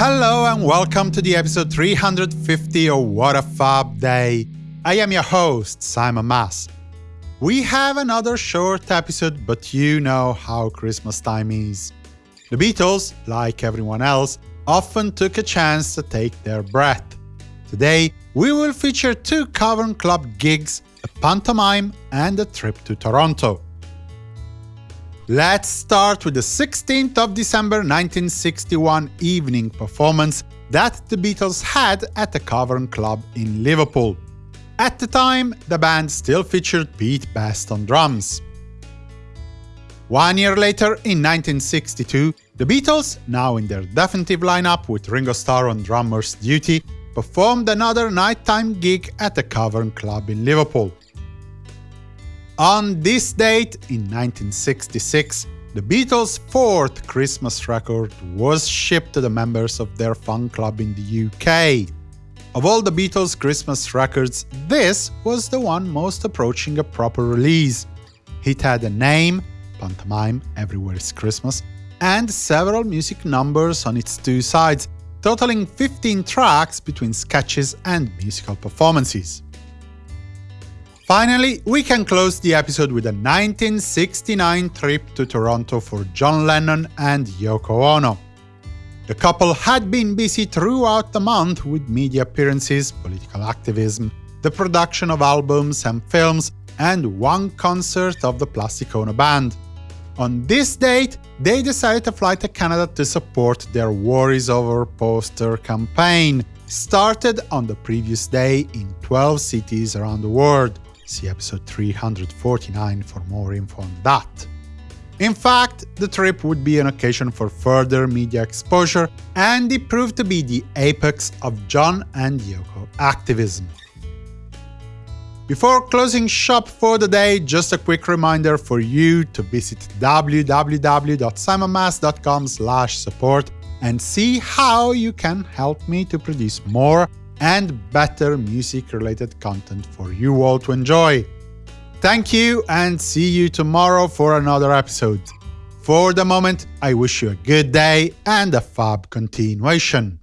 Hello and welcome to the episode 350 of What a Fab Day. I am your host, Simon Mas. We have another short episode, but you know how Christmas time is. The Beatles, like everyone else, often took a chance to take their breath. Today, we will feature two Cavern Club gigs, a pantomime and a trip to Toronto. Let's start with the 16th of December 1961 evening performance that the Beatles had at the Cavern Club in Liverpool. At the time, the band still featured Pete Best on drums. One year later, in 1962, the Beatles, now in their definitive lineup with Ringo Starr on drummer's duty, performed another nighttime gig at the Cavern Club in Liverpool. On this date, in 1966, the Beatles' fourth Christmas record was shipped to the members of their fan club in the UK. Of all the Beatles' Christmas records, this was the one most approaching a proper release. It had a name, Pantomime Everywhere is Christmas, and several music numbers on its two sides, totaling 15 tracks between sketches and musical performances. Finally, we can close the episode with a 1969 trip to Toronto for John Lennon and Yoko Ono. The couple had been busy throughout the month with media appearances, political activism, the production of albums and films, and one concert of the Plastic Ono Band. On this date, they decided to fly to Canada to support their War Is Over poster campaign, started on the previous day in 12 cities around the world. See episode 349 for more info on that. In fact, the trip would be an occasion for further media exposure, and it proved to be the apex of John and Yoko activism. Before closing shop for the day, just a quick reminder for you to visit www.simonmas.com support and see how you can help me to produce more and better music-related content for you all to enjoy. Thank you and see you tomorrow for another episode. For the moment, I wish you a good day and a fab continuation.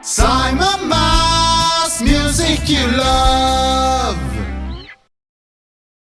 Simon Mas, music you love.